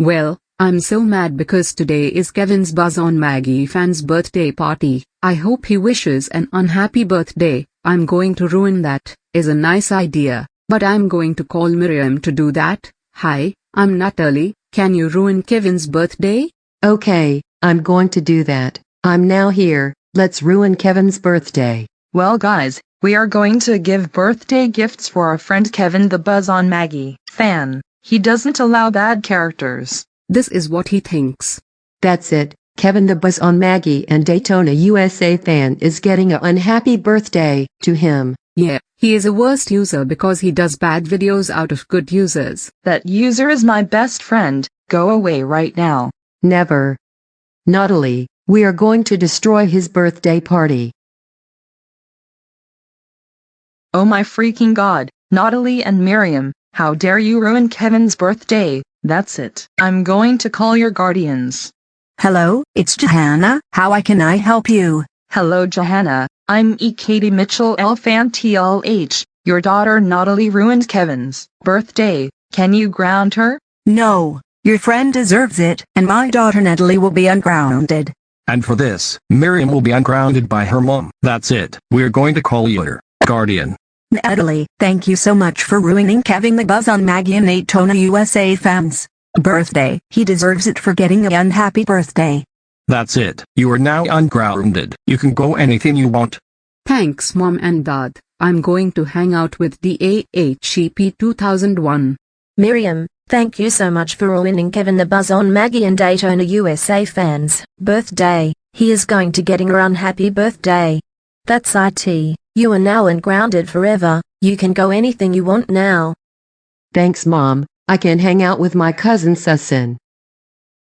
Well, I'm so mad because today is Kevin's Buzz on Maggie fan's birthday party. I hope he wishes an unhappy birthday. I'm going to ruin that, is a nice idea, but I'm going to call Miriam to do that. Hi, I'm Natalie, can you ruin Kevin's birthday? Okay, I'm going to do that. I'm now here, let's ruin Kevin's birthday. Well guys, we are going to give birthday gifts for our friend Kevin the Buzz on Maggie fan. He doesn't allow bad characters. This is what he thinks. That's it, Kevin the Buzz on Maggie and Daytona USA fan is getting a unhappy birthday to him. Yeah, he is a worst user because he does bad videos out of good users. That user is my best friend, go away right now. Never. Natalie, we are going to destroy his birthday party. Oh my freaking god, Natalie and Miriam, how dare you ruin Kevin's birthday, that's it. I'm going to call your guardians. Hello, it's Johanna. How I can I help you? Hello Johanna, I'm E. Katie Mitchell L. Fan TLH. Your daughter Natalie ruined Kevin's birthday. Can you ground her? No, your friend deserves it, and my daughter Natalie will be ungrounded. And for this, Miriam will be ungrounded by her mom. That's it. We're going to call your guardian. Natalie, thank you so much for ruining Kevin the Buzz on Maggie and Daytona USA fans. Birthday, he deserves it for getting a unhappy birthday. That's it. You are now ungrounded. You can go anything you want. Thanks mom and dad, I'm going to hang out with DAHEP 2001. Miriam, thank you so much for ruining Kevin the Buzz on Maggie and Daytona USA fans' birthday. He is going to getting her unhappy birthday. That's IT. You are now ungrounded forever. You can go anything you want now. Thanks mom, I can hang out with my cousin Susan.